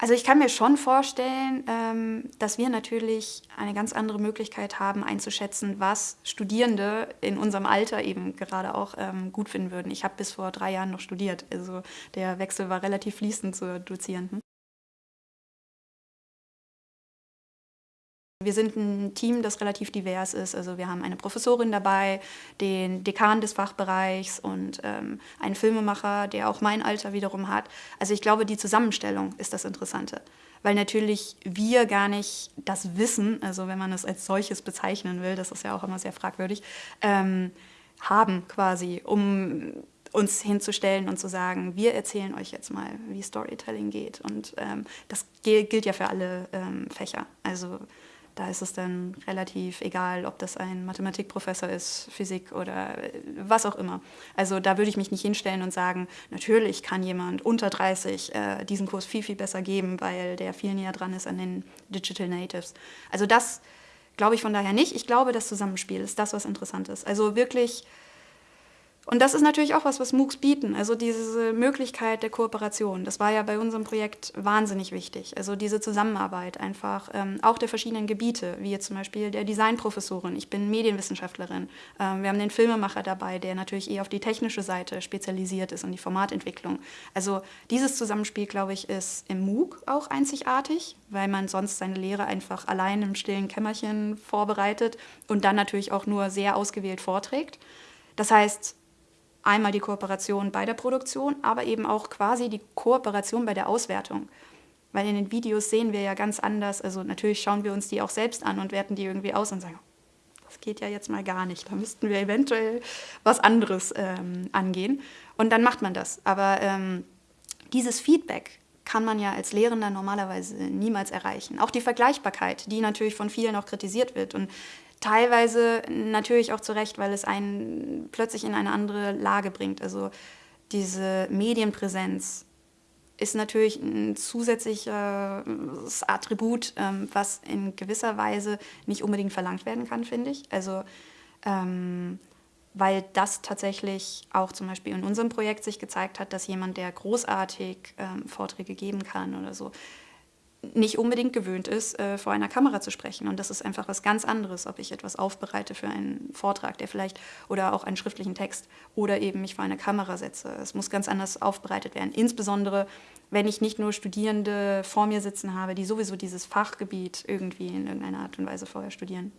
Also ich kann mir schon vorstellen, ähm, dass wir natürlich eine ganz andere Möglichkeit haben einzuschätzen, was Studierende in unserem Alter eben gerade auch ähm, gut finden würden. Ich habe bis vor drei Jahren noch studiert, also der Wechsel war relativ fließend zur Dozierenden. Wir sind ein Team, das relativ divers ist. Also wir haben eine Professorin dabei, den Dekan des Fachbereichs und ähm, einen Filmemacher, der auch mein Alter wiederum hat. Also ich glaube, die Zusammenstellung ist das Interessante. Weil natürlich wir gar nicht das Wissen, also wenn man es als solches bezeichnen will, das ist ja auch immer sehr fragwürdig, ähm, haben quasi, um uns hinzustellen und zu sagen, wir erzählen euch jetzt mal, wie Storytelling geht. Und ähm, das gilt ja für alle ähm, Fächer. Also da ist es dann relativ egal, ob das ein Mathematikprofessor ist, Physik oder äh, was auch immer. Also da würde ich mich nicht hinstellen und sagen, natürlich kann jemand unter 30 äh, diesen Kurs viel, viel besser geben, weil der viel näher dran ist an den Digital Natives. Also das glaube ich von daher nicht. Ich glaube, das Zusammenspiel ist das, was interessant ist. Also wirklich und das ist natürlich auch was, was MOOCs bieten, also diese Möglichkeit der Kooperation. Das war ja bei unserem Projekt wahnsinnig wichtig. Also diese Zusammenarbeit einfach, ähm, auch der verschiedenen Gebiete, wie jetzt zum Beispiel der Designprofessorin. Ich bin Medienwissenschaftlerin. Ähm, wir haben den Filmemacher dabei, der natürlich eher auf die technische Seite spezialisiert ist und die Formatentwicklung. Also dieses Zusammenspiel, glaube ich, ist im MOOC auch einzigartig, weil man sonst seine Lehre einfach allein im stillen Kämmerchen vorbereitet und dann natürlich auch nur sehr ausgewählt vorträgt. Das heißt, Einmal die Kooperation bei der Produktion, aber eben auch quasi die Kooperation bei der Auswertung. Weil in den Videos sehen wir ja ganz anders, also natürlich schauen wir uns die auch selbst an und werten die irgendwie aus und sagen, das geht ja jetzt mal gar nicht, da müssten wir eventuell was anderes ähm, angehen. Und dann macht man das. Aber ähm, dieses Feedback kann man ja als Lehrender normalerweise niemals erreichen. Auch die Vergleichbarkeit, die natürlich von vielen auch kritisiert wird. Und Teilweise natürlich auch zu Recht, weil es einen plötzlich in eine andere Lage bringt. Also diese Medienpräsenz ist natürlich ein zusätzliches Attribut, ähm, was in gewisser Weise nicht unbedingt verlangt werden kann, finde ich. Also ähm, weil das tatsächlich auch zum Beispiel in unserem Projekt sich gezeigt hat, dass jemand, der großartig ähm, Vorträge geben kann oder so, nicht unbedingt gewöhnt ist, äh, vor einer Kamera zu sprechen. Und das ist einfach was ganz anderes, ob ich etwas aufbereite für einen Vortrag, der vielleicht, oder auch einen schriftlichen Text, oder eben mich vor eine Kamera setze. Es muss ganz anders aufbereitet werden. Insbesondere, wenn ich nicht nur Studierende vor mir sitzen habe, die sowieso dieses Fachgebiet irgendwie in irgendeiner Art und Weise vorher studieren.